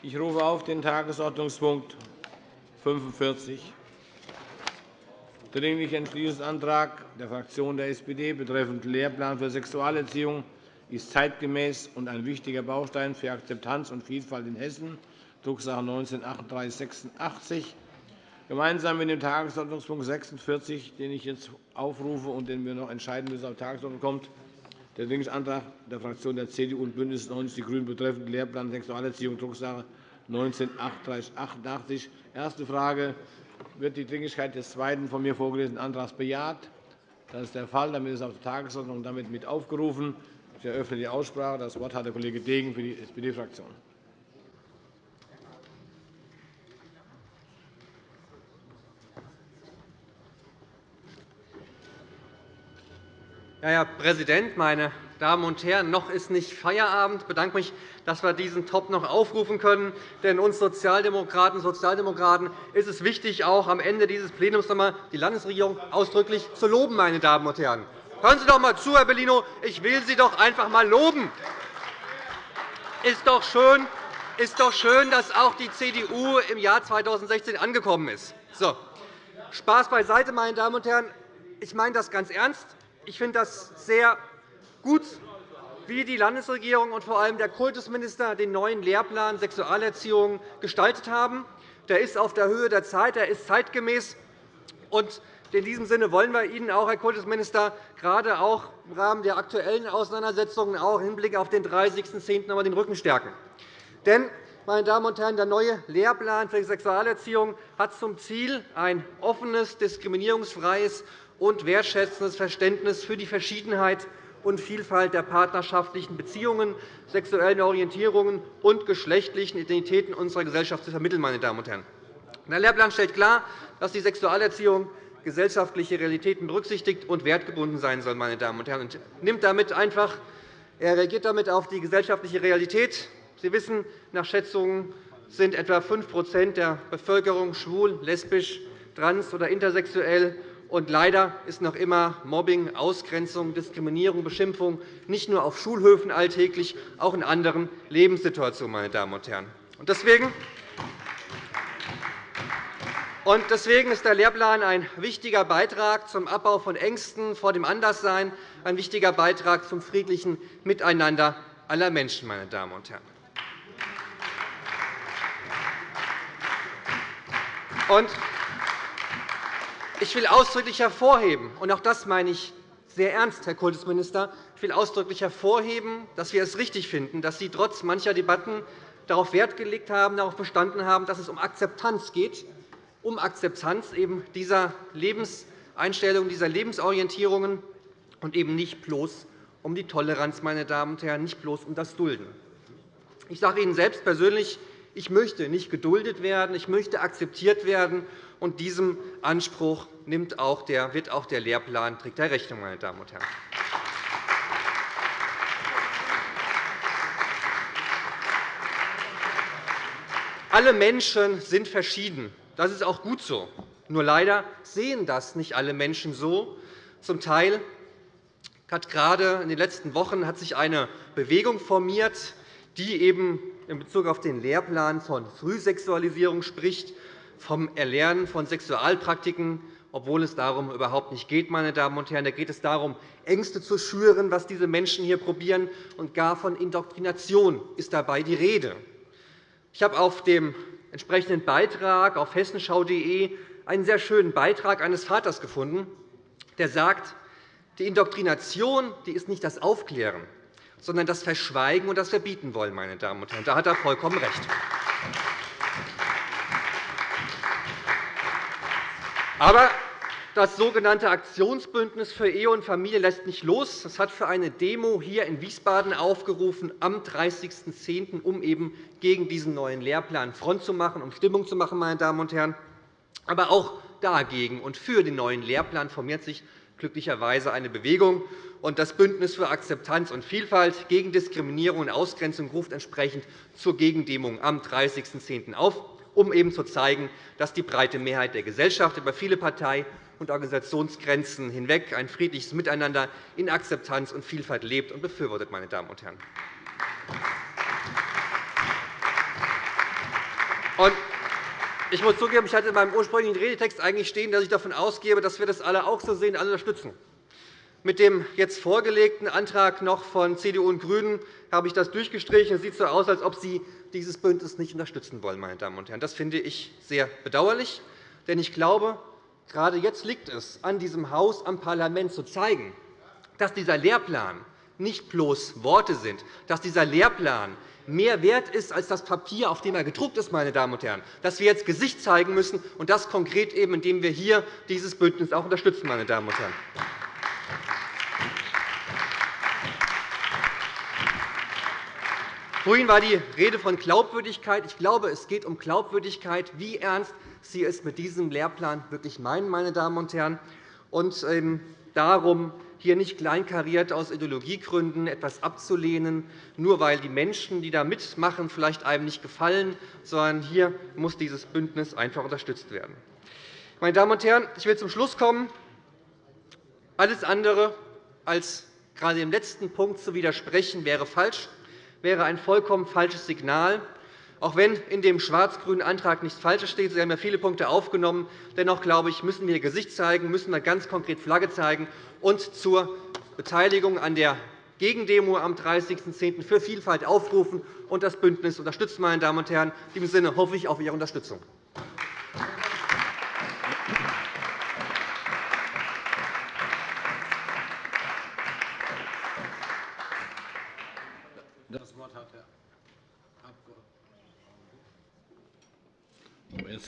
Ich rufe auf den Tagesordnungspunkt 45, Dringlichen Entschließungsantrag der Fraktion der SPD betreffend Lehrplan für Sexualerziehung ist zeitgemäß und ein wichtiger Baustein für Akzeptanz und Vielfalt in Hessen, Drucksache 19-3886. Gemeinsam mit dem Tagesordnungspunkt 46, den ich jetzt aufrufe und den wir noch entscheiden müssen, auf Tagesordnung kommt, der Dringlichkeitsantrag der Fraktionen der CDU und BÜNDNIS 90 die GRÜNEN betreffend Lehrplan Sexualerziehung, Drucksache 19-3888. Erste Frage. Wird die Dringlichkeit des zweiten von mir vorgelesenen Antrags bejaht? Das ist der Fall. Damit ist auf der Tagesordnung damit mit aufgerufen. Ich eröffne die Aussprache. Das Wort hat der Kollege Degen für die SPD-Fraktion. Herr Präsident, meine Damen und Herren! Noch ist nicht Feierabend. Ich bedanke mich, dass wir diesen Top noch aufrufen können. Denn uns Sozialdemokraten und Sozialdemokraten ist es wichtig, auch am Ende dieses Plenums noch die Landesregierung ausdrücklich zu loben. Meine Damen und Herren. Hören Sie doch einmal zu, Herr Bellino. Ich will Sie doch einfach einmal loben. Ist doch schön, ist doch schön, dass auch die CDU im Jahr 2016 angekommen ist. So. Spaß beiseite, meine Damen und Herren. Ich meine das ganz ernst. Ich finde das sehr gut, wie die Landesregierung und vor allem der Kultusminister den neuen Lehrplan Sexualerziehung gestaltet haben. Der ist auf der Höhe der Zeit, er ist zeitgemäß. Und in diesem Sinne wollen wir Ihnen auch, Herr Kultusminister, gerade auch im Rahmen der aktuellen Auseinandersetzungen auch im Hinblick auf den 30.10. den Rücken stärken. Denn, meine Damen und Herren, der neue Lehrplan für Sexualerziehung hat zum Ziel, ein offenes, diskriminierungsfreies und wertschätzendes Verständnis für die Verschiedenheit und Vielfalt der partnerschaftlichen Beziehungen, sexuellen Orientierungen und geschlechtlichen Identitäten unserer Gesellschaft zu vermitteln. Meine Damen und Herren. Der Lehrplan stellt klar, dass die Sexualerziehung gesellschaftliche Realitäten berücksichtigt und wertgebunden sein soll. Meine Damen und Herren. Und nimmt damit einfach, er reagiert damit auf die gesellschaftliche Realität. Sie wissen, nach Schätzungen sind etwa 5% der Bevölkerung schwul, lesbisch, trans- oder intersexuell. Und leider ist noch immer Mobbing, Ausgrenzung, Diskriminierung, Beschimpfung nicht nur auf Schulhöfen alltäglich, auch in anderen Lebenssituationen. Meine Damen und Herren. Deswegen Deswegen ist der Lehrplan ein wichtiger Beitrag zum Abbau von Ängsten vor dem Anderssein, ein wichtiger Beitrag zum friedlichen Miteinander aller Menschen. Meine Damen und Herren. Ich will ausdrücklich hervorheben, und auch das meine ich sehr ernst, Herr Kultusminister, ich will ausdrücklich hervorheben, dass wir es richtig finden, dass Sie trotz mancher Debatten darauf Wert gelegt haben, darauf bestanden haben, dass es um Akzeptanz geht, um Akzeptanz eben dieser Lebenseinstellungen, dieser Lebensorientierungen und eben nicht bloß um die Toleranz, meine Damen und Herren, nicht bloß um das Dulden. Ich sage Ihnen selbst persönlich, ich möchte nicht geduldet werden, ich möchte akzeptiert werden. Und diesem Anspruch nimmt auch der, wird auch der Lehrplan trägt der Rechnung. Meine Damen und Herren. Alle Menschen sind verschieden. Das ist auch gut so. Nur leider sehen das nicht alle Menschen so. Zum Teil hat gerade in den letzten Wochen hat sich eine Bewegung formiert, die eben in Bezug auf den Lehrplan von Frühsexualisierung spricht, vom Erlernen von Sexualpraktiken, obwohl es darum überhaupt nicht geht. Meine Damen und Herren. Da geht es darum, Ängste zu schüren, was diese Menschen hier probieren, und gar von Indoktrination ist dabei die Rede. Ich habe auf dem entsprechenden Beitrag auf hessenschau.de einen sehr schönen Beitrag eines Vaters gefunden, der sagt, die Indoktrination die ist nicht das Aufklären, sondern das Verschweigen und das Verbieten wollen. Meine Damen und Herren. Da hat er vollkommen recht. Aber das sogenannte Aktionsbündnis für Ehe und Familie lässt nicht los. Es hat für eine Demo hier in Wiesbaden aufgerufen am 30.10., um eben gegen diesen neuen Lehrplan Front zu machen, um Stimmung zu machen. Meine Damen und Herren. Aber auch dagegen und für den neuen Lehrplan formiert sich glücklicherweise eine Bewegung. Und das Bündnis für Akzeptanz und Vielfalt gegen Diskriminierung und Ausgrenzung ruft entsprechend zur Gegendemo am 30.10. auf, um eben zu zeigen, dass die breite Mehrheit der Gesellschaft über viele Partei- und Organisationsgrenzen hinweg ein friedliches Miteinander in Akzeptanz und Vielfalt lebt und befürwortet. Meine Damen und Herren. Ich muss zugeben, ich hatte in meinem ursprünglichen Redetext eigentlich stehen, dass ich davon ausgehe, dass wir das alle auch so sehen, alle unterstützen. Mit dem jetzt vorgelegten Antrag noch von CDU und GRÜNEN habe ich das durchgestrichen. Es sieht so aus, als ob Sie dieses Bündnis nicht unterstützen wollen. Meine Damen und Herren. Das finde ich sehr bedauerlich. Denn ich glaube, gerade jetzt liegt es an diesem Haus, am Parlament zu zeigen, dass dieser Lehrplan nicht bloß Worte sind, dass dieser Lehrplan mehr wert ist als das Papier, auf dem er gedruckt ist, meine Damen und Herren, dass wir jetzt Gesicht zeigen müssen, und das konkret eben, indem wir hier dieses Bündnis auch unterstützen. Meine Damen und Herren. Vorhin war die Rede von Glaubwürdigkeit. Ich glaube, es geht um Glaubwürdigkeit, wie ernst Sie es mit diesem Lehrplan wirklich meinen, meine Damen und Herren, und ähm, darum, hier nicht kleinkariert aus Ideologiegründen etwas abzulehnen, nur weil die Menschen, die da mitmachen, vielleicht einem nicht gefallen, sondern hier muss dieses Bündnis einfach unterstützt werden. Meine Damen und Herren, ich will zum Schluss kommen. Alles andere als gerade dem letzten Punkt zu widersprechen, wäre falsch wäre ein vollkommen falsches Signal. Auch wenn in dem schwarz-grünen Antrag nichts Falsches steht, Sie haben ja viele Punkte aufgenommen, dennoch glaube ich, müssen wir Gesicht zeigen, müssen wir ganz konkret Flagge zeigen und zur Beteiligung an der Gegendemo am 30.10. für Vielfalt aufrufen und das Bündnis unterstützen. Meine Damen und Herren. In diesem Sinne hoffe ich auf Ihre Unterstützung.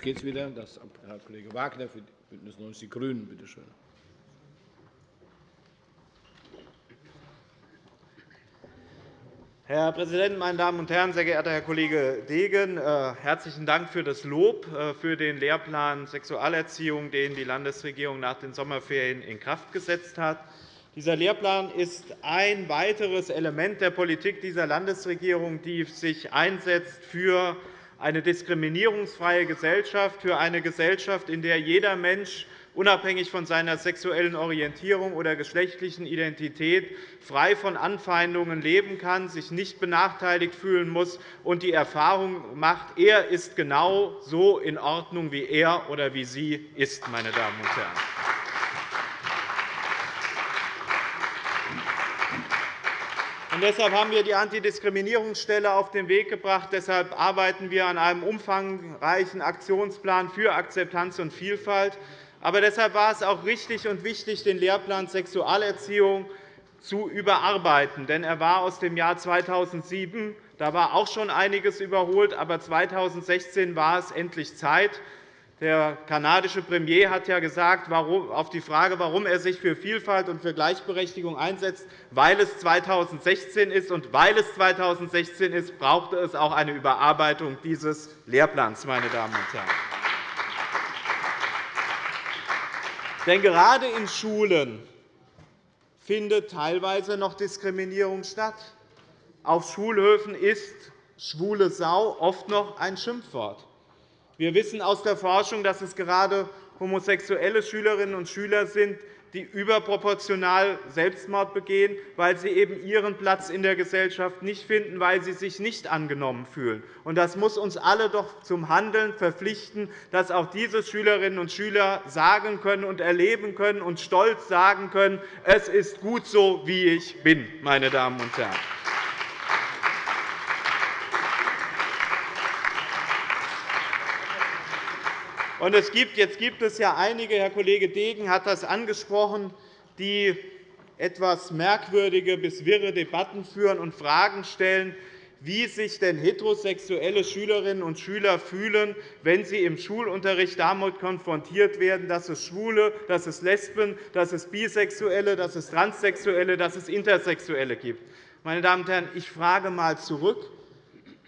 Jetzt geht es wieder. Das Herr Kollege Wagner für BÜNDNIS 90 die GRÜNEN. Bitte schön. Herr Präsident, meine Damen und Herren! Sehr geehrter Herr Kollege Degen, äh, herzlichen Dank für das Lob äh, für den Lehrplan Sexualerziehung, den die Landesregierung nach den Sommerferien in Kraft gesetzt hat. Dieser Lehrplan ist ein weiteres Element der Politik dieser Landesregierung, die sich einsetzt für eine diskriminierungsfreie Gesellschaft, für eine Gesellschaft, in der jeder Mensch unabhängig von seiner sexuellen Orientierung oder geschlechtlichen Identität frei von Anfeindungen leben kann, sich nicht benachteiligt fühlen muss und die Erfahrung macht, er ist genau so in Ordnung, wie er oder wie sie ist. Meine Damen und Herren. Deshalb haben wir die Antidiskriminierungsstelle auf den Weg gebracht. Deshalb arbeiten wir an einem umfangreichen Aktionsplan für Akzeptanz und Vielfalt. Aber deshalb war es auch richtig und wichtig, den Lehrplan Sexualerziehung zu überarbeiten. Denn er war aus dem Jahr 2007. Da war auch schon einiges überholt, aber 2016 war es endlich Zeit. Der kanadische Premier hat ja gesagt, auf die Frage, warum er sich für Vielfalt und für Gleichberechtigung einsetzt, weil es 2016 ist. Und weil es 2016 ist, brauchte es auch eine Überarbeitung dieses Lehrplans. Meine Damen und Herren. Denn gerade in Schulen findet teilweise noch Diskriminierung statt. Auf Schulhöfen ist schwule Sau oft noch ein Schimpfwort. Wir wissen aus der Forschung, dass es gerade homosexuelle Schülerinnen und Schüler sind, die überproportional Selbstmord begehen, weil sie eben ihren Platz in der Gesellschaft nicht finden, weil sie sich nicht angenommen fühlen. Das muss uns alle doch zum Handeln verpflichten, dass auch diese Schülerinnen und Schüler sagen können und erleben können und stolz sagen können, es ist gut so, wie ich bin. Meine Damen und Herren. Und es gibt, jetzt gibt es ja einige, Herr Kollege Degen hat das angesprochen, die etwas merkwürdige bis wirre Debatten führen und Fragen stellen, wie sich denn heterosexuelle Schülerinnen und Schüler fühlen, wenn sie im Schulunterricht damit konfrontiert werden, dass es Schwule, dass es Lesben, dass es Bisexuelle, dass es Transsexuelle, dass es Intersexuelle gibt. Meine Damen und Herren, ich frage einmal zurück.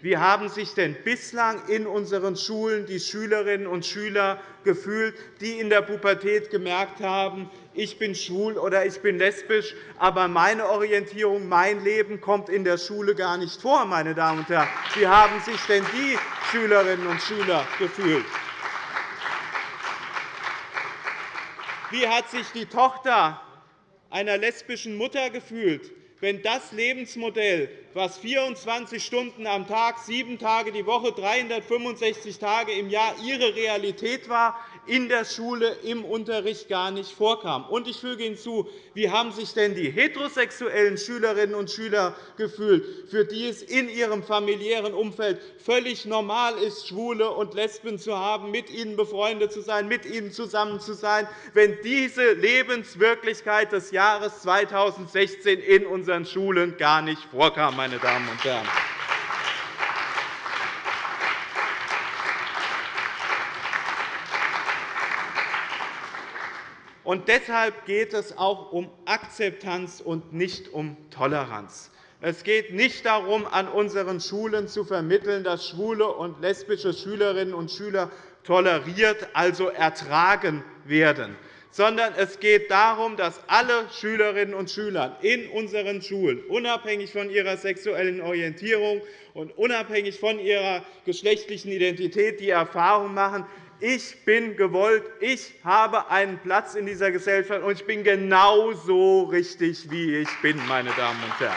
Wie haben sich denn bislang in unseren Schulen die Schülerinnen und Schüler gefühlt, die in der Pubertät gemerkt haben, ich bin schwul oder ich bin lesbisch, aber meine Orientierung, mein Leben kommt in der Schule gar nicht vor, meine Damen und Herren. Wie haben sich denn die Schülerinnen und Schüler gefühlt? Wie hat sich die Tochter einer lesbischen Mutter gefühlt, wenn das Lebensmodell was 24 Stunden am Tag, sieben Tage die Woche, 365 Tage im Jahr Ihre Realität war, in der Schule im Unterricht gar nicht vorkam. Und ich füge hinzu, wie haben sich denn die heterosexuellen Schülerinnen und Schüler gefühlt, für die es in ihrem familiären Umfeld völlig normal ist, Schwule und Lesben zu haben, mit ihnen befreundet zu sein, mit ihnen zusammen zu sein, wenn diese Lebenswirklichkeit des Jahres 2016 in unseren Schulen gar nicht vorkam, meine Damen und Herren. Und deshalb geht es auch um Akzeptanz und nicht um Toleranz. Es geht nicht darum, an unseren Schulen zu vermitteln, dass schwule und lesbische Schülerinnen und Schüler toleriert, also ertragen werden, sondern es geht darum, dass alle Schülerinnen und Schüler in unseren Schulen, unabhängig von ihrer sexuellen Orientierung und unabhängig von ihrer geschlechtlichen Identität, die Erfahrung machen, ich bin gewollt, ich habe einen Platz in dieser Gesellschaft, und ich bin genauso richtig, wie ich bin, meine Damen und Herren.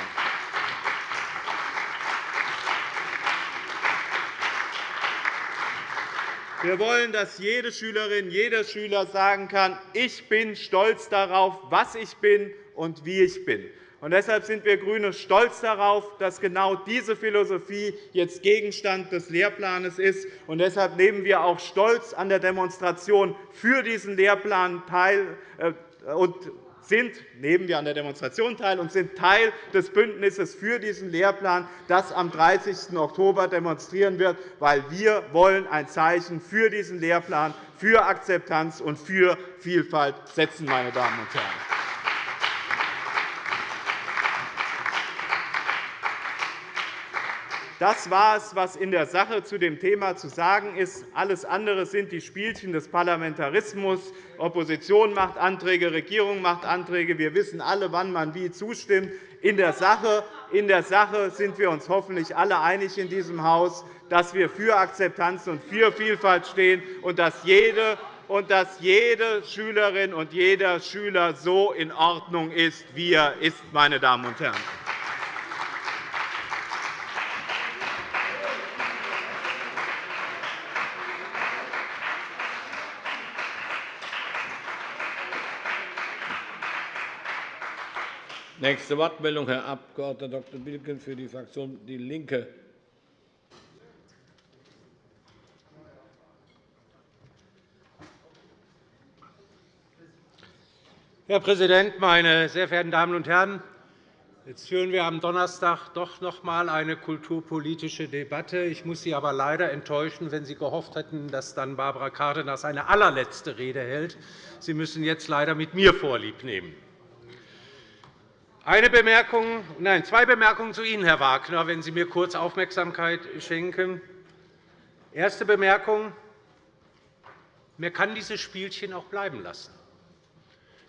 Wir wollen, dass jede Schülerin, jeder Schüler sagen kann, ich bin stolz darauf, was ich bin und wie ich bin. Und deshalb sind wir GRÜNE stolz darauf, dass genau diese Philosophie jetzt Gegenstand des Lehrplans ist. Und deshalb nehmen wir auch stolz an der Demonstration für diesen Lehrplan teil äh, und sind, nehmen wir an der Demonstration teil und sind Teil des Bündnisses für diesen Lehrplan, das am 30. Oktober demonstrieren wird, weil wir wollen ein Zeichen für diesen Lehrplan, für Akzeptanz und für Vielfalt setzen, meine Damen und Herren. Das war es, was in der Sache zu dem Thema zu sagen ist. Alles andere sind die Spielchen des Parlamentarismus. Opposition macht Anträge, Regierung macht Anträge. Wir wissen alle, wann man wie zustimmt. In der Sache, in der Sache sind wir uns hoffentlich alle einig in diesem Haus, dass wir für Akzeptanz und für Vielfalt stehen und dass jede und dass jede Schülerin und jeder Schüler so in Ordnung ist, wie er ist. Meine Damen und Herren. Nächste Wortmeldung, Herr Abg. Dr. Bilken für die Fraktion DIE LINKE. Herr Präsident, meine sehr verehrten Damen und Herren! Jetzt führen wir am Donnerstag doch noch einmal eine kulturpolitische Debatte. Ich muss Sie aber leider enttäuschen, wenn Sie gehofft hätten, dass dann Barbara Cárdenas eine allerletzte Rede hält. Sie müssen jetzt leider mit mir vorliebnehmen. Eine Bemerkung, nein, zwei Bemerkungen zu Ihnen, Herr Wagner, wenn Sie mir kurz Aufmerksamkeit schenken. Erste Bemerkung. Man kann dieses Spielchen auch bleiben lassen.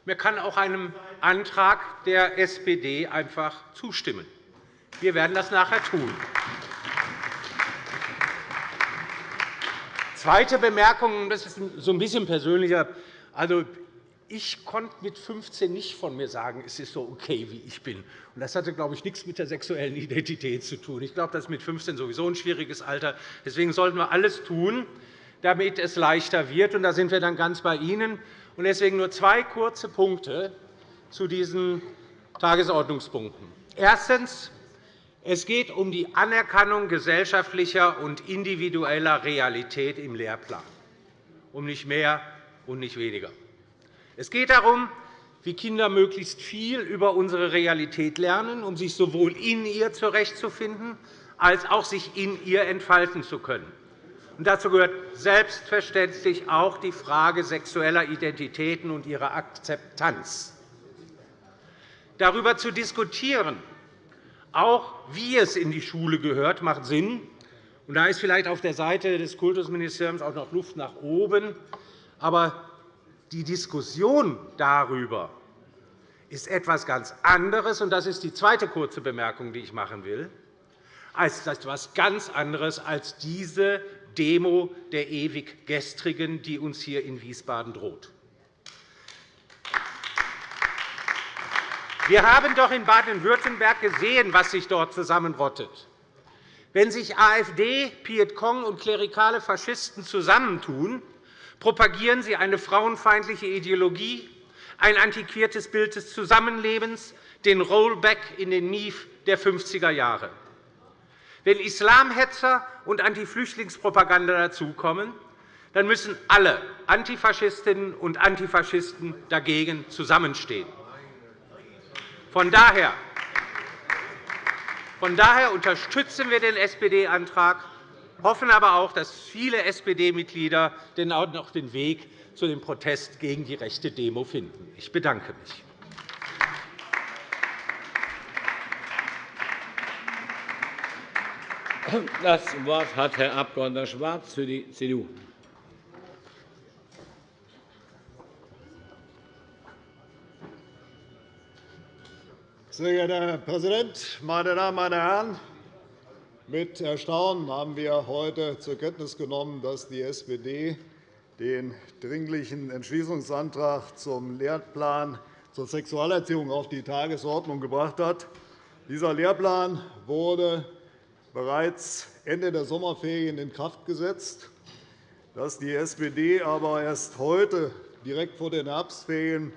Man kann auch einem Antrag der SPD einfach zustimmen. Wir werden das nachher tun. Zweite Bemerkung, das ist so ein bisschen persönlicher. Also, ich konnte mit 15 nicht von mir sagen, es ist so okay, wie ich bin. Das hatte, glaube ich, nichts mit der sexuellen Identität zu tun. Ich glaube, das ist mit 15 sowieso ein schwieriges Alter. Deswegen sollten wir alles tun, damit es leichter wird. da sind wir dann ganz bei Ihnen. deswegen nur zwei kurze Punkte zu diesen Tagesordnungspunkten. Erstens. Es geht um die Anerkennung gesellschaftlicher und individueller Realität im Lehrplan, um nicht mehr und nicht weniger. Es geht darum, wie Kinder möglichst viel über unsere Realität lernen, um sich sowohl in ihr zurechtzufinden, als auch sich in ihr entfalten zu können. dazu gehört selbstverständlich auch die Frage sexueller Identitäten und ihrer Akzeptanz. Darüber zu diskutieren, auch wie es in die Schule gehört, macht Sinn. da ist vielleicht auf der Seite des Kultusministeriums auch noch Luft nach oben. Aber die Diskussion darüber ist etwas ganz anderes, und das ist die zweite kurze Bemerkung, die ich machen will, als etwas ganz anderes als diese Demo der Ewiggestrigen, die uns hier in Wiesbaden droht. Wir haben doch in Baden-Württemberg gesehen, was sich dort zusammenrottet. Wenn sich AfD, Piet-Kong und klerikale Faschisten zusammentun, propagieren sie eine frauenfeindliche Ideologie, ein antiquiertes Bild des Zusammenlebens, den Rollback in den Mief der 50er Jahre. Wenn Islamhetzer und Antiflüchtlingspropaganda dazukommen, dann müssen alle Antifaschistinnen und Antifaschisten dagegen zusammenstehen. Von daher von daher unterstützen wir den SPD-Antrag, hoffen aber auch, dass viele SPD-Mitglieder noch den Weg zu dem Protest gegen die rechte Demo finden. Ich bedanke mich. Das Wort hat Herr Abg. Schwarz für die CDU. Sehr geehrter Herr Präsident, meine Damen meine Herren! Mit Erstaunen haben wir heute zur Kenntnis genommen, dass die SPD den Dringlichen Entschließungsantrag zum Lehrplan zur Sexualerziehung auf die Tagesordnung gebracht hat. Dieser Lehrplan wurde bereits Ende der Sommerferien in Kraft gesetzt. Dass die SPD aber erst heute, direkt vor den Herbstferien,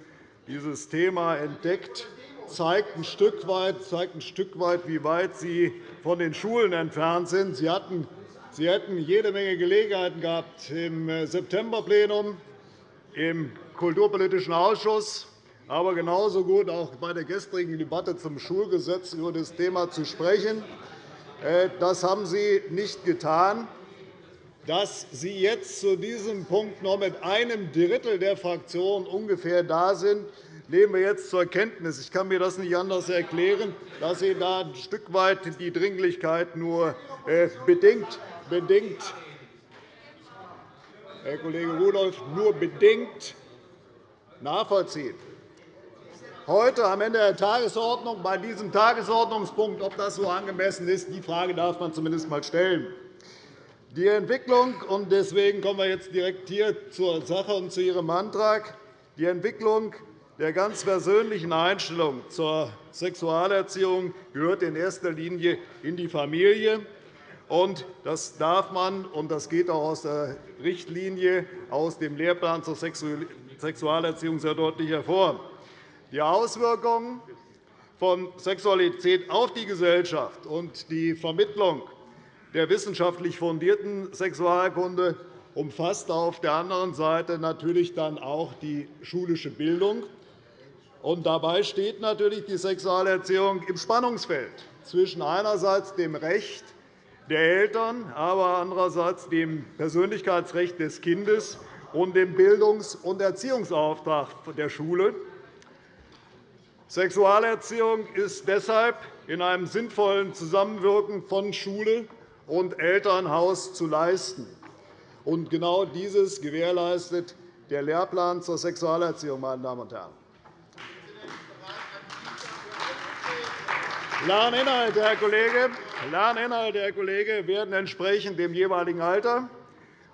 dieses Thema entdeckt, zeigt ein, Stück weit, zeigt ein Stück weit, wie weit Sie von den Schulen entfernt sind. Sie, hatten, Sie hätten jede Menge Gelegenheiten gehabt, im Septemberplenum, im Kulturpolitischen Ausschuss, aber genauso gut auch bei der gestrigen Debatte zum Schulgesetz über das Thema zu sprechen. Äh, das haben Sie nicht getan. Dass Sie jetzt zu diesem Punkt noch mit einem Drittel der Fraktion ungefähr da sind, nehmen wir jetzt zur Kenntnis. Ich kann mir das nicht anders erklären, dass Sie da ein Stück weit die Dringlichkeit nur äh, bedingt, bedingt Herr Kollege Rudolph, nur bedingt nachvollziehen. Heute am Ende der Tagesordnung, bei diesem Tagesordnungspunkt, ob das so angemessen ist, die Frage darf man zumindest einmal stellen. Die Entwicklung, und deswegen kommen wir jetzt direkt hier zur Sache und zu Ihrem Antrag, die Entwicklung der ganz persönlichen Einstellung zur Sexualerziehung gehört in erster Linie in die Familie. Das darf man, und das geht auch aus der Richtlinie aus dem Lehrplan zur Sexualerziehung sehr deutlich hervor. Die Auswirkungen von Sexualität auf die Gesellschaft und die Vermittlung der wissenschaftlich fundierten Sexualkunde umfasst auf der anderen Seite natürlich dann auch die schulische Bildung. Und dabei steht natürlich die Sexualerziehung im Spannungsfeld zwischen einerseits dem Recht der Eltern, aber andererseits dem Persönlichkeitsrecht des Kindes und dem Bildungs- und Erziehungsauftrag der Schule. Sexualerziehung ist deshalb in einem sinnvollen Zusammenwirken von Schule und Elternhaus zu leisten. Und genau dieses gewährleistet der Lehrplan zur Sexualerziehung. Meine Damen und Herren. Lerninhalte, Herr Kollege, Lerninhalte, Herr Kollege, werden entsprechend dem jeweiligen Alter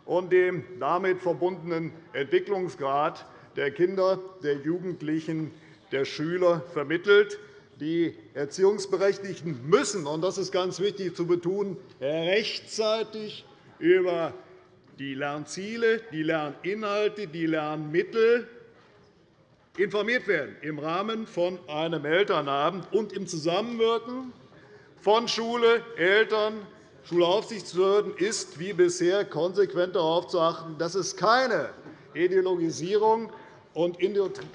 und dem damit verbundenen Entwicklungsgrad der Kinder, der Jugendlichen, der Schüler vermittelt. Die Erziehungsberechtigten müssen, und das ist ganz wichtig zu betonen, rechtzeitig über die Lernziele, die Lerninhalte, die Lernmittel informiert werden im Rahmen von einem Elternabend und im Zusammenwirken von Schule, Eltern, Schulaufsichtsbehörden ist wie bisher konsequent darauf zu achten, dass es keine Ideologisierung und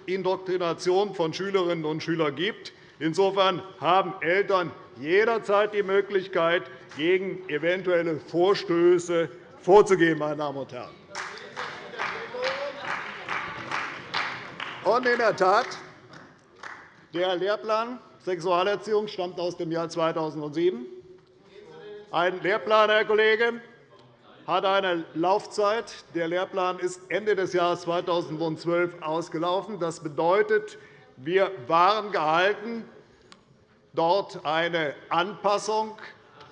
Indoktrination von Schülerinnen und Schülern gibt. Insofern haben Eltern jederzeit die Möglichkeit, gegen eventuelle Vorstöße vorzugehen. Meine Damen und Herren. Und in der Tat, der Lehrplan Sexualerziehung stammt aus dem Jahr 2007. Ein Lehrplan, Herr Kollege, hat eine Laufzeit. Der Lehrplan ist Ende des Jahres 2012 ausgelaufen. Das bedeutet, wir waren gehalten, dort eine Anpassung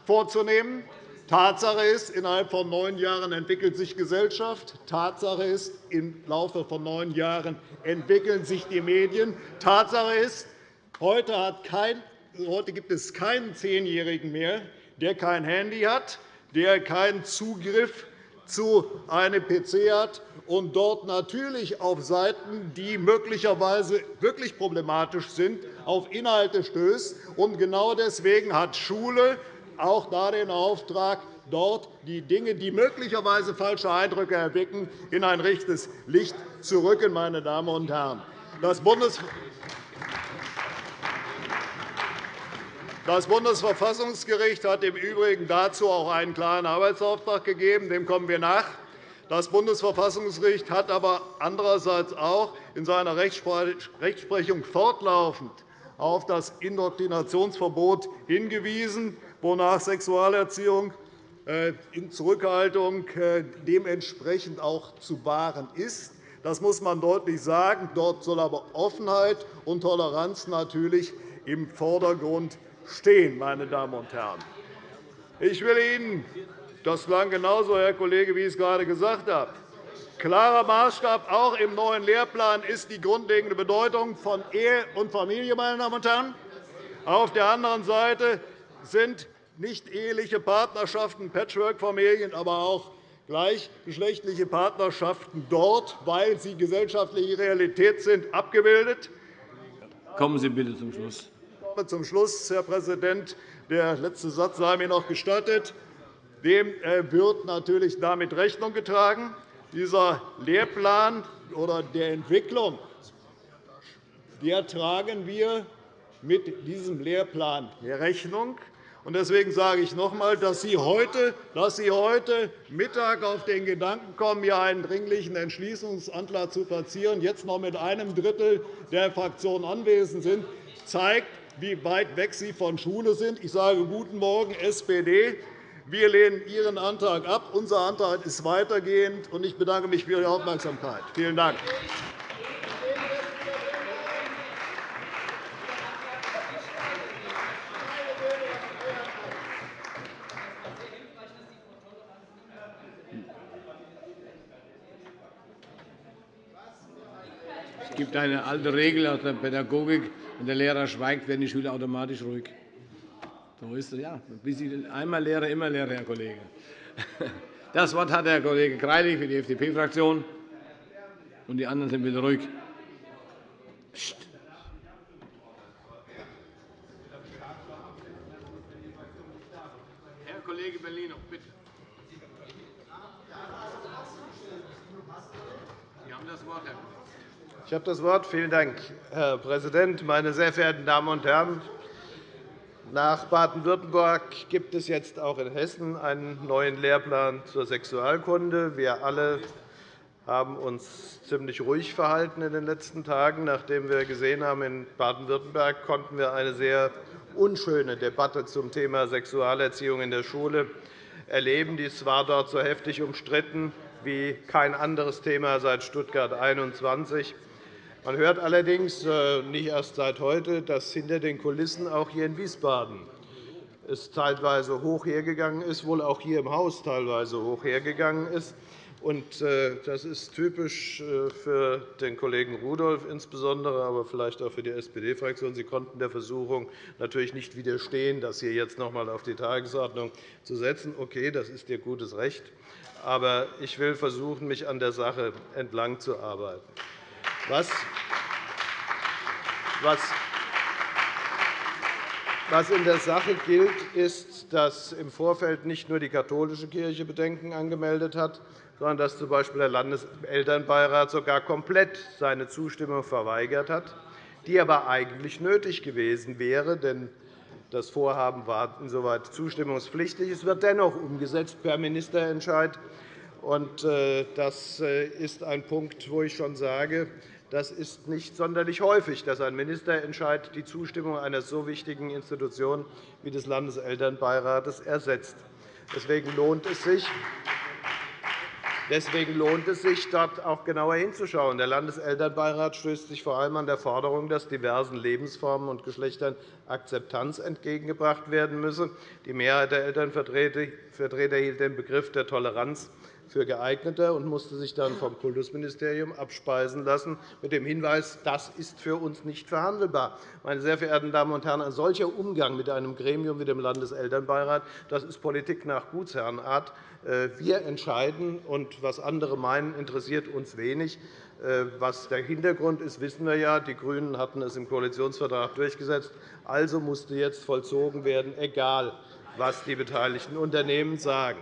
vorzunehmen. Tatsache ist, innerhalb von neun Jahren entwickelt sich Gesellschaft. Tatsache ist, im Laufe von neun Jahren entwickeln sich die Medien. Tatsache ist, Heute, kein, heute gibt es keinen Zehnjährigen mehr, der kein Handy hat, der keinen Zugriff zu einem PC hat und dort natürlich auf Seiten, die möglicherweise wirklich problematisch sind, auf Inhalte stößt. Und genau deswegen hat Schule auch da den Auftrag, dort die Dinge, die möglicherweise falsche Eindrücke erwecken, in ein richtiges Licht zu rücken. Meine Damen und Herren. Das Bundes Das Bundesverfassungsgericht hat im Übrigen dazu auch einen klaren Arbeitsauftrag gegeben. Dem kommen wir nach. Das Bundesverfassungsgericht hat aber andererseits auch in seiner Rechtsprechung fortlaufend auf das Indoktrinationsverbot hingewiesen, wonach Sexualerziehung äh, in Zurückhaltung äh, dementsprechend auch zu wahren ist. Das muss man deutlich sagen. Dort soll aber Offenheit und Toleranz natürlich im Vordergrund stehen, meine Damen und Herren. Ich will Ihnen, das klang genauso, Herr Kollege, wie ich es gerade gesagt habe, klarer Maßstab auch im neuen Lehrplan ist die grundlegende Bedeutung von Ehe und Familie. Meine Damen und Herren. Auf der anderen Seite sind nicht-eheliche Partnerschaften, Patchwork-Familien, aber auch gleichgeschlechtliche Partnerschaften dort, weil sie gesellschaftliche Realität sind, abgebildet. Kommen Sie bitte zum Schluss komme zum Schluss, Herr Präsident. Der letzte Satz sei mir noch gestattet. Dem äh, wird natürlich damit Rechnung getragen. Dieser Lehrplan oder der Entwicklung der tragen wir mit diesem Lehrplan Rechnung. Deswegen sage ich noch einmal, dass Sie heute, dass Sie heute Mittag auf den Gedanken kommen, hier einen Dringlichen Entschließungsantrag zu platzieren, jetzt noch mit einem Drittel der Fraktion anwesend sind, zeigt, wie weit weg Sie von Schule sind. Ich sage Guten Morgen, SPD. Wir lehnen Ihren Antrag ab. Unser Antrag ist weitergehend. Ich bedanke mich für Ihre Aufmerksamkeit. Vielen Dank. Gibt eine alte Regel aus der Pädagogik. Wenn der Lehrer schweigt, werden die Schüler automatisch ruhig. So ist es, ja. Einmal Lehrer, immer Lehrer, Herr Kollege. Das Wort hat Herr Kollege Greilich für die FDP-Fraktion. Und die anderen sind bitte ruhig. Psst. Herr Kollege Bellino, bitte. Sie haben das Wort, Herr Kollege. Ich habe das Wort. Vielen Dank, Herr Präsident. Meine sehr verehrten Damen und Herren! Nach Baden-Württemberg gibt es jetzt auch in Hessen einen neuen Lehrplan zur Sexualkunde. Wir alle haben uns ziemlich ruhig verhalten in den letzten Tagen. Nachdem wir gesehen haben, in Baden-Württemberg konnten wir eine sehr unschöne Debatte zum Thema Sexualerziehung in der Schule erleben. Dies war dort so heftig umstritten wie kein anderes Thema seit Stuttgart 21. Man hört allerdings äh, nicht erst seit heute, dass hinter den Kulissen auch hier in Wiesbaden es teilweise hoch hergegangen ist, wohl auch hier im Haus teilweise hoch hergegangen ist. Äh, das ist typisch äh, für den Kollegen Rudolph insbesondere, aber vielleicht auch für die SPD-Fraktion. Sie konnten der Versuchung natürlich nicht widerstehen, das hier jetzt noch einmal auf die Tagesordnung zu setzen. Okay, das ist Ihr gutes Recht. Aber ich will versuchen, mich an der Sache entlang arbeiten. Was, was in der Sache gilt, ist, dass im Vorfeld nicht nur die katholische Kirche Bedenken angemeldet hat, sondern dass z. B. der Landeselternbeirat sogar komplett seine Zustimmung verweigert hat, die aber eigentlich nötig gewesen wäre. Denn das Vorhaben war insoweit zustimmungspflichtig. Es wird dennoch umgesetzt per Ministerentscheid. Äh, das äh, ist ein Punkt, wo ich schon sage, das ist nicht sonderlich häufig, dass ein Ministerentscheid die Zustimmung einer so wichtigen Institution wie des Landeselternbeirates ersetzt. Deswegen lohnt es sich, Deswegen lohnt es sich, dort auch genauer hinzuschauen. Der Landeselternbeirat stößt sich vor allem an der Forderung, dass diversen Lebensformen und Geschlechtern Akzeptanz entgegengebracht werden müsse. Die Mehrheit der Elternvertreter hielt den Begriff der Toleranz für geeigneter und musste sich dann vom Kultusministerium abspeisen lassen mit dem Hinweis, das ist für uns nicht verhandelbar. Meine sehr verehrten Damen und Herren, ein solcher Umgang mit einem Gremium wie dem Landeselternbeirat das ist Politik nach Gutsherrenart. Äh, wir entscheiden, und was andere meinen, interessiert uns wenig. Äh, was der Hintergrund ist, wissen wir ja. Die GRÜNEN hatten es im Koalitionsvertrag durchgesetzt. Also musste jetzt vollzogen werden, egal was die beteiligten Unternehmen sagen.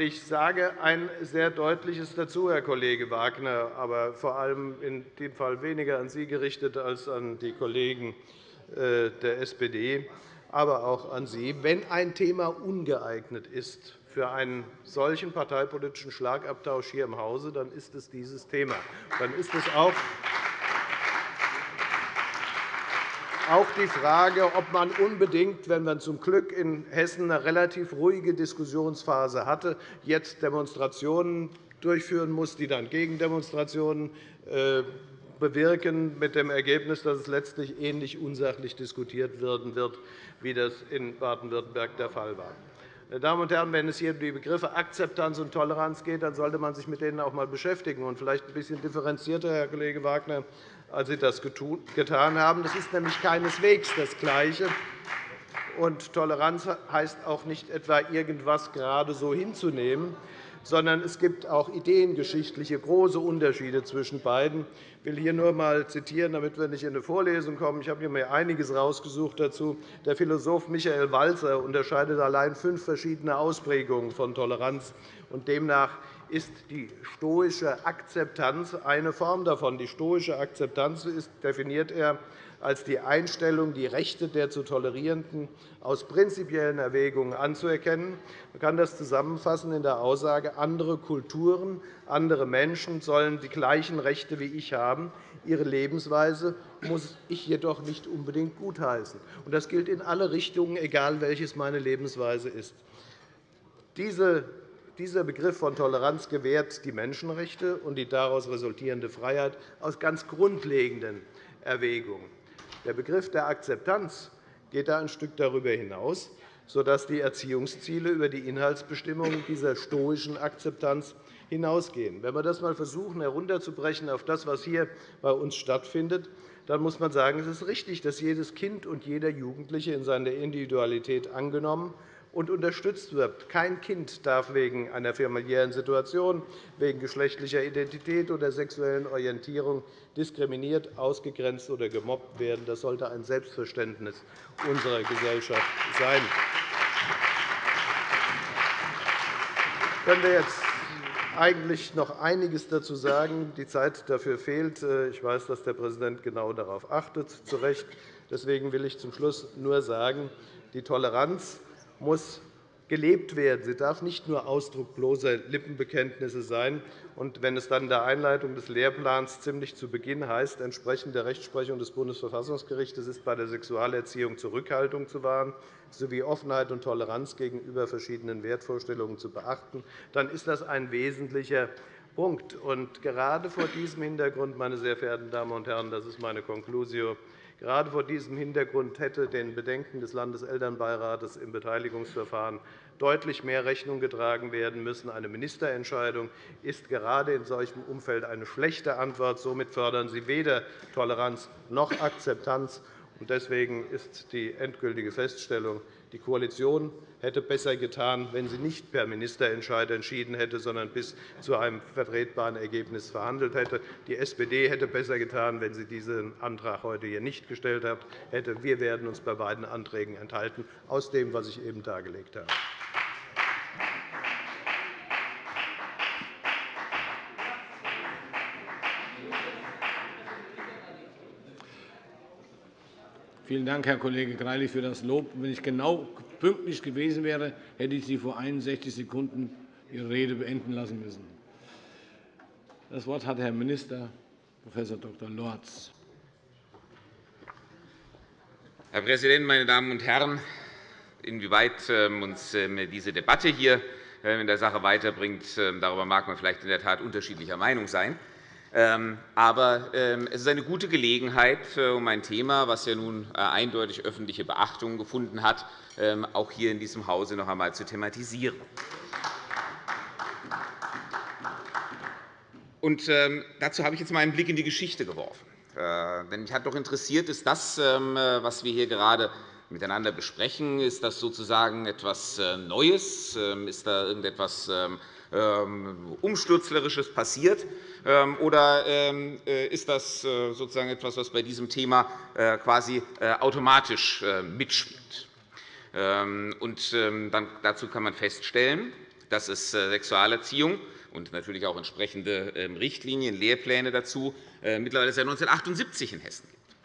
Ich sage ein sehr deutliches dazu, Herr Kollege Wagner, aber vor allem in dem Fall weniger an Sie gerichtet als an die Kollegen äh, der SPD, aber auch an Sie. Wenn ein Thema ungeeignet ist für einen solchen parteipolitischen Schlagabtausch hier im Hause, dann ist es dieses Thema. Dann ist es auch auch die Frage, ob man unbedingt, wenn man zum Glück in Hessen eine relativ ruhige Diskussionsphase hatte, jetzt Demonstrationen durchführen muss, die dann Gegendemonstrationen äh, bewirken, mit dem Ergebnis, dass es letztlich ähnlich unsachlich diskutiert werden wird, wie das in Baden-Württemberg der Fall war. Meine Damen und Herren, wenn es hier um die Begriffe Akzeptanz und Toleranz geht, dann sollte man sich mit denen auch einmal beschäftigen und vielleicht ein bisschen differenzierter, Herr Kollege Wagner, als Sie das getan haben. Das ist nämlich keineswegs das Gleiche. Und Toleranz heißt auch nicht etwa, irgendetwas gerade so hinzunehmen, sondern es gibt auch ideengeschichtliche große Unterschiede zwischen beiden. Ich will hier nur einmal zitieren, damit wir nicht in eine Vorlesung kommen. Ich habe mir einiges herausgesucht dazu. Der Philosoph Michael Walzer unterscheidet allein fünf verschiedene Ausprägungen von Toleranz. Und demnach ist die stoische Akzeptanz eine Form davon. Die stoische Akzeptanz definiert er als die Einstellung, die Rechte der zu Tolerierenden aus prinzipiellen Erwägungen anzuerkennen. Man kann das zusammenfassen in der Aussage, andere Kulturen, andere Menschen sollen die gleichen Rechte wie ich haben. Ihre Lebensweise muss ich jedoch nicht unbedingt gutheißen. Das gilt in alle Richtungen, egal welches meine Lebensweise ist. Dieser Begriff von Toleranz gewährt die Menschenrechte und die daraus resultierende Freiheit aus ganz grundlegenden Erwägungen. Der Begriff der Akzeptanz geht da ein Stück darüber hinaus, sodass die Erziehungsziele über die Inhaltsbestimmungen dieser stoischen Akzeptanz hinausgehen. Wenn wir das einmal versuchen, herunterzubrechen auf das, was hier bei uns stattfindet, dann muss man sagen, es ist richtig, dass jedes Kind und jeder Jugendliche in seiner Individualität angenommen und unterstützt wird. Kein Kind darf wegen einer familiären Situation, wegen geschlechtlicher Identität oder sexuellen Orientierung diskriminiert, ausgegrenzt oder gemobbt werden. Das sollte ein Selbstverständnis unserer Gesellschaft sein. Können wir jetzt eigentlich noch einiges dazu sagen. Die Zeit dafür fehlt. Ich weiß, dass der Präsident genau darauf achtet, zu Recht. Deswegen will ich zum Schluss nur sagen, die Toleranz muss gelebt werden. Sie darf nicht nur Ausdruck bloßer Lippenbekenntnisse sein. Und wenn es dann in der Einleitung des Lehrplans ziemlich zu Beginn heißt, entsprechend der Rechtsprechung des Bundesverfassungsgerichts ist bei der Sexualerziehung Zurückhaltung zu wahren sowie Offenheit und Toleranz gegenüber verschiedenen Wertvorstellungen zu beachten, dann ist das ein wesentlicher Punkt. Und gerade vor diesem Hintergrund, meine sehr verehrten Damen und Herren, das ist meine Conclusio, Gerade vor diesem Hintergrund hätte den Bedenken des Landeselternbeirates im Beteiligungsverfahren deutlich mehr Rechnung getragen werden müssen. Eine Ministerentscheidung ist gerade in solchem Umfeld eine schlechte Antwort. Somit fördern Sie weder Toleranz noch Akzeptanz. Deswegen ist die endgültige Feststellung, die Koalition hätte besser getan, wenn sie nicht per Ministerentscheid entschieden hätte, sondern bis zu einem vertretbaren Ergebnis verhandelt hätte. Die SPD hätte besser getan, wenn sie diesen Antrag heute hier nicht gestellt hätte. Wir werden uns bei beiden Anträgen enthalten, aus dem, was ich eben dargelegt habe. Vielen Dank, Herr Kollege Greilich, für das Lob. Wenn ich genau pünktlich gewesen wäre, hätte ich Sie vor 61 Sekunden Ihre Rede beenden lassen müssen. Das Wort hat Herr Minister Prof. Dr. Lorz. Herr Präsident, meine Damen und Herren! Inwieweit ähm, uns ähm, diese Debatte hier ähm, in der Sache weiterbringt, darüber mag man vielleicht in der Tat unterschiedlicher Meinung sein. Ähm, aber ähm, es ist eine gute Gelegenheit, äh, um ein Thema, das ja nun äh, eindeutig öffentliche Beachtung gefunden hat, ähm, auch hier in diesem Hause noch einmal zu thematisieren. Und, dazu habe ich jetzt einen Blick in die Geschichte geworfen. Äh, denn mich hat doch interessiert, ist das, was wir hier gerade miteinander besprechen, ist das sozusagen etwas Neues? Ist da irgendetwas Umstürzlerisches passiert? Oder ist das sozusagen etwas, was bei diesem Thema quasi automatisch mitspielt? Und dann, dazu kann man feststellen, dass es Sexualerziehung und natürlich auch entsprechende Richtlinien, Lehrpläne dazu äh, mittlerweile seit 1978 in Hessen gibt.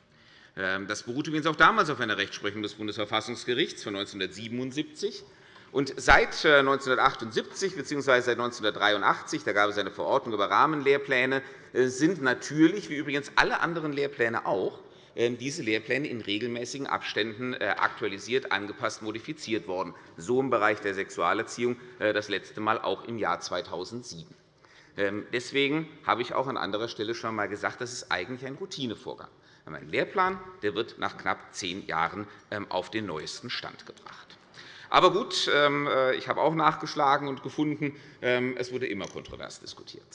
Ähm, das beruht übrigens auch damals auf einer Rechtsprechung des Bundesverfassungsgerichts von 1977. Und seit 1978 bzw. seit 1983 da gab es eine Verordnung über Rahmenlehrpläne, äh, sind natürlich, wie übrigens alle anderen Lehrpläne auch, ähm, diese Lehrpläne in regelmäßigen Abständen äh, aktualisiert, angepasst, modifiziert worden, so im Bereich der Sexualerziehung das letzte Mal auch im Jahr 2007. Ähm, deswegen habe ich auch an anderer Stelle schon einmal gesagt, das ist eigentlich ein Routinevorgang. Ein Lehrplan der wird nach knapp zehn Jahren ähm, auf den neuesten Stand gebracht. Aber gut, ähm, äh, ich habe auch nachgeschlagen und gefunden, es wurde immer kontrovers diskutiert.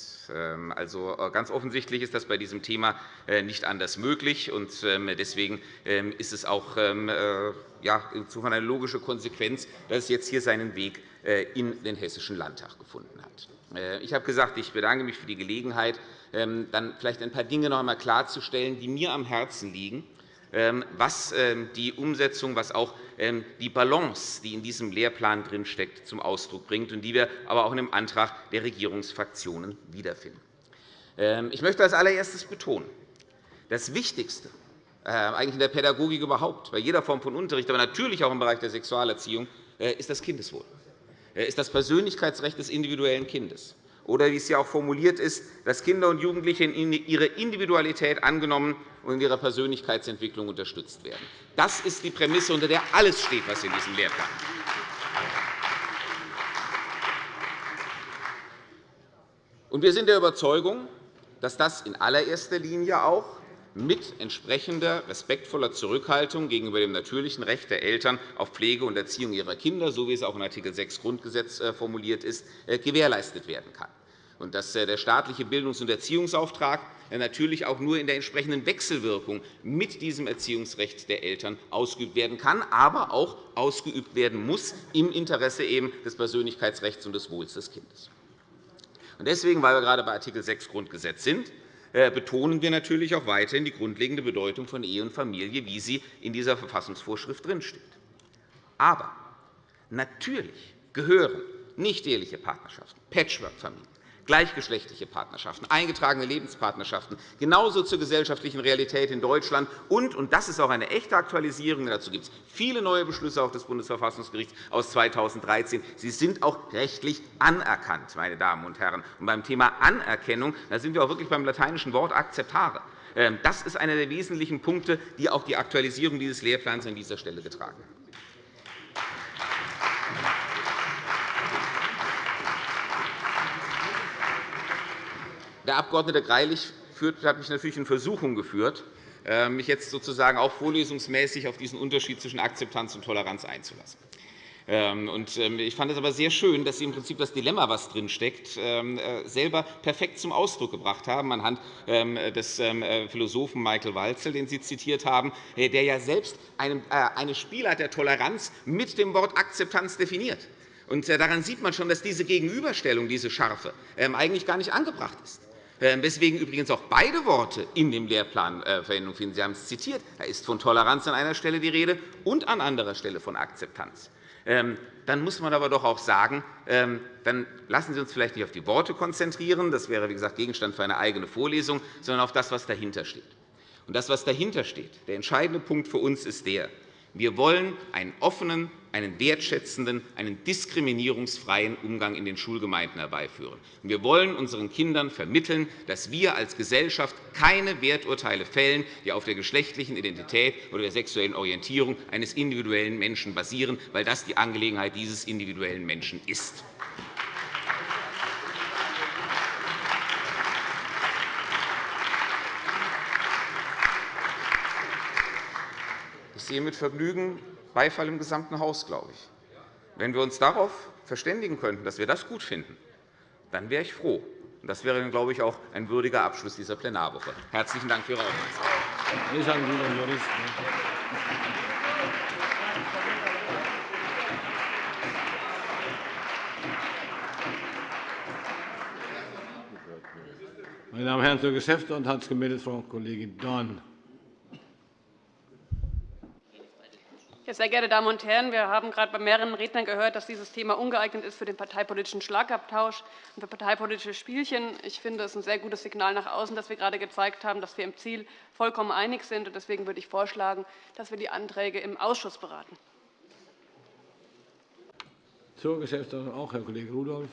Also äh, ganz offensichtlich ist das bei diesem Thema äh, nicht anders möglich. und Deswegen ist es auch insofern eine logische Konsequenz, dass es jetzt hier seinen Weg in den Hessischen Landtag gefunden hat. Ich habe gesagt, ich bedanke mich für die Gelegenheit, ähm, dann vielleicht ein paar Dinge noch einmal klarzustellen, die mir am Herzen liegen, ähm, was ähm, die Umsetzung, was auch die Balance, die in diesem Lehrplan drinsteckt, zum Ausdruck bringt und die wir aber auch in dem Antrag der Regierungsfraktionen wiederfinden. Ich möchte als allererstes betonen, das Wichtigste äh, eigentlich in der Pädagogik überhaupt, bei jeder Form von Unterricht, aber natürlich auch im Bereich der Sexualerziehung, äh, ist das Kindeswohl. Äh, ist das Persönlichkeitsrecht des individuellen Kindes. Oder wie es hier auch formuliert ist, dass Kinder und Jugendliche in ihre Individualität angenommen und in ihrer Persönlichkeitsentwicklung unterstützt werden. Das ist die Prämisse, unter der alles steht, was in diesem Lehrplan steht. Wir sind der Überzeugung, dass das in allererster Linie auch mit entsprechender respektvoller Zurückhaltung gegenüber dem natürlichen Recht der Eltern auf Pflege und Erziehung ihrer Kinder, so wie es auch in Art. 6 Grundgesetz äh, formuliert ist, äh, gewährleistet werden kann und dass äh, der staatliche Bildungs- und Erziehungsauftrag natürlich auch nur in der entsprechenden Wechselwirkung mit diesem Erziehungsrecht der Eltern ausgeübt werden kann, aber auch ausgeübt werden muss im Interesse eben des Persönlichkeitsrechts und des Wohls des Kindes. Deswegen, weil wir gerade bei Art. 6 Grundgesetz sind, betonen wir natürlich auch weiterhin die grundlegende Bedeutung von Ehe und Familie, wie sie in dieser Verfassungsvorschrift drinsteht. Aber natürlich gehören nicht-eheliche Partnerschaften, Patchwork-Familien, gleichgeschlechtliche Partnerschaften, eingetragene Lebenspartnerschaften, genauso zur gesellschaftlichen Realität in Deutschland. Und, und das ist auch eine echte Aktualisierung, dazu gibt es viele neue Beschlüsse auch des Bundesverfassungsgerichts aus 2013. Sie sind auch rechtlich anerkannt, meine Damen und Herren. Und beim Thema Anerkennung da sind wir auch wirklich beim lateinischen Wort acceptare. Ähm, das ist einer der wesentlichen Punkte, die auch die Aktualisierung dieses Lehrplans an dieser Stelle getragen haben. Der Abg. Greilich hat mich natürlich in Versuchung geführt, äh, mich jetzt sozusagen auch vorlesungsmäßig auf diesen Unterschied zwischen Akzeptanz und Toleranz einzulassen. Ähm, ähm, ich fand es aber sehr schön, dass Sie im Prinzip das Dilemma, das drinsteckt, ähm, äh, selber perfekt zum Ausdruck gebracht haben, anhand des Philosophen Michael Walzel, den Sie zitiert haben, äh, der ja selbst eine Spielart der Toleranz mit dem Wort Akzeptanz definiert. daran sieht man schon, dass diese Gegenüberstellung, diese Scharfe, eigentlich gar nicht angebracht ist. Ähm, weswegen übrigens auch beide Worte in dem Lehrplan äh, Verwendung finden. Sie haben es zitiert. Da ist von Toleranz an einer Stelle die Rede und an anderer Stelle von Akzeptanz. Ähm, dann muss man aber doch auch sagen, ähm, dann lassen Sie uns vielleicht nicht auf die Worte konzentrieren. Das wäre, wie gesagt, Gegenstand für eine eigene Vorlesung, sondern auf das, was dahinter steht. Und das, was dahinter steht, der entscheidende Punkt für uns ist der, wir wollen einen offenen, einen wertschätzenden, einen diskriminierungsfreien Umgang in den Schulgemeinden herbeiführen. Wir wollen unseren Kindern vermitteln, dass wir als Gesellschaft keine Werturteile fällen, die auf der geschlechtlichen Identität oder der sexuellen Orientierung eines individuellen Menschen basieren, weil das die Angelegenheit dieses individuellen Menschen ist. sehe mit Vergnügen Beifall im gesamten Haus, glaube ich. Wenn wir uns darauf verständigen könnten, dass wir das gut finden, dann wäre ich froh. Das wäre, dann, glaube ich, auch ein würdiger Abschluss dieser Plenarwoche. Herzlichen Dank für Ihre Aufmerksamkeit. Meine Damen und Herren, zur Geschäftsordnung hat sich gemeldet Frau Kollegin Dorn. Ja, sehr geehrte Damen und Herren, wir haben gerade bei mehreren Rednern gehört, dass dieses Thema ungeeignet ist für den parteipolitischen Schlagabtausch und für parteipolitische Spielchen. Ich finde, es ist ein sehr gutes Signal nach außen, dass wir gerade gezeigt haben, dass wir im Ziel vollkommen einig sind. Deswegen würde ich vorschlagen, dass wir die Anträge im Ausschuss beraten. Zur Geschäftsordnung auch Herr Kollege Rudolph.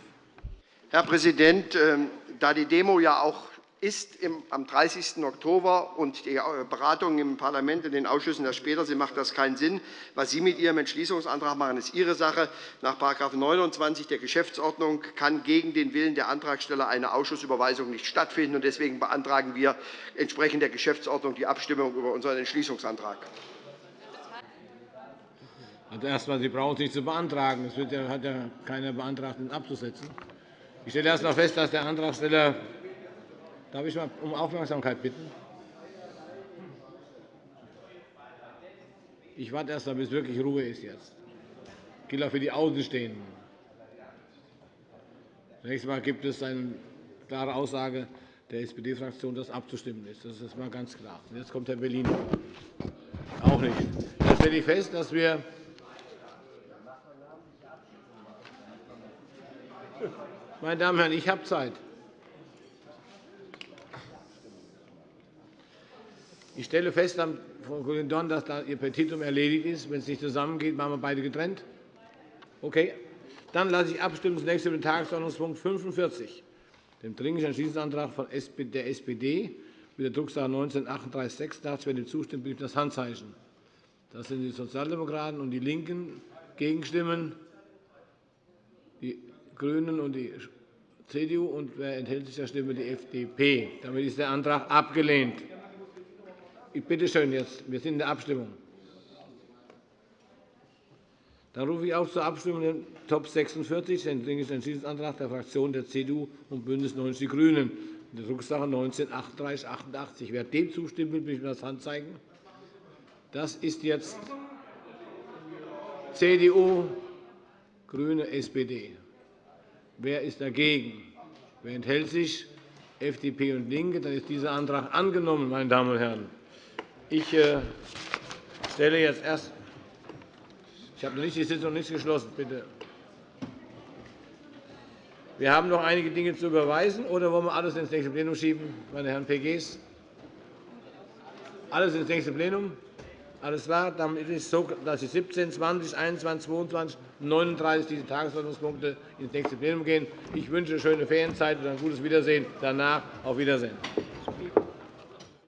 Herr Präsident, ähm, da die Demo ja auch ist am 30. Oktober und die äh, Beratungen im Parlament in den Ausschüssen erst später sind, macht das keinen Sinn. Was Sie mit Ihrem Entschließungsantrag machen, ist Ihre Sache. Nach § 29 der Geschäftsordnung kann gegen den Willen der Antragsteller eine Ausschussüberweisung nicht stattfinden. Deswegen beantragen wir entsprechend der Geschäftsordnung die Abstimmung über unseren Entschließungsantrag. Also erst einmal, Sie brauchen es nicht zu beantragen. Es hat ja keiner beantragt, ihn abzusetzen. Ich stelle erst einmal fest, dass der Antragsteller Darf ich mal um Aufmerksamkeit bitten? Ich warte erst einmal, bis wirklich Ruhe ist jetzt. Gilt auch für die Außenstehenden. Zunächst einmal gibt es eine klare Aussage der SPD-Fraktion, dass abzustimmen ist. Das ist mal ganz klar. Jetzt kommt Herr Berlin. Auch nicht. Dann stelle ich fest, dass wir Meine Damen und Herren, ich habe Zeit. Ich stelle fest, Frau Kollegin Dorn, dass da Ihr Petitum erledigt ist. Wenn es nicht zusammengeht, machen wir beide getrennt. Okay. Dann lasse ich abstimmen. Das nächste Tagesordnungspunkt 45, dem Dringlichen Entschließungsantrag der SPD mit der Drucksache 19-3836. Dazu, wer dem zustimmt, bitte das Handzeichen. Das sind die Sozialdemokraten und die LINKEN. Gegenstimmen die GRÜNEN und die CDU. Und wer enthält sich der Stimme? Die FDP. Damit ist der Antrag abgelehnt. Ich bitte schön jetzt. Wir sind in der Abstimmung. Dann rufe ich auf zur Abstimmung den Top 46, den Dringlichen Entschließungsantrag der Fraktionen der CDU und BÜNDNIS 90 die GRÜNEN, der Drucksache 19 3888. Wer dem zustimmt, will bitte das Hand zeigen. Das ist jetzt CDU, GRÜNE, SPD. Wer ist dagegen? Wer enthält sich? FDP und LINKE. Dann ist dieser Antrag angenommen, meine Damen und Herren. Ich äh, stelle jetzt erst ich habe noch nicht die Sitzung nicht geschlossen. Bitte. Wir haben noch einige Dinge zu überweisen, oder wollen wir alles ins nächste Plenum schieben, meine Herren PGs? Alles ins nächste Plenum? Alles klar. Dann ist es so, dass die 17, 20, 21, 22, 39 diese Tagesordnungspunkte ins nächste Plenum gehen. Ich wünsche schöne Ferienzeit und ein gutes Wiedersehen. Danach auf Wiedersehen.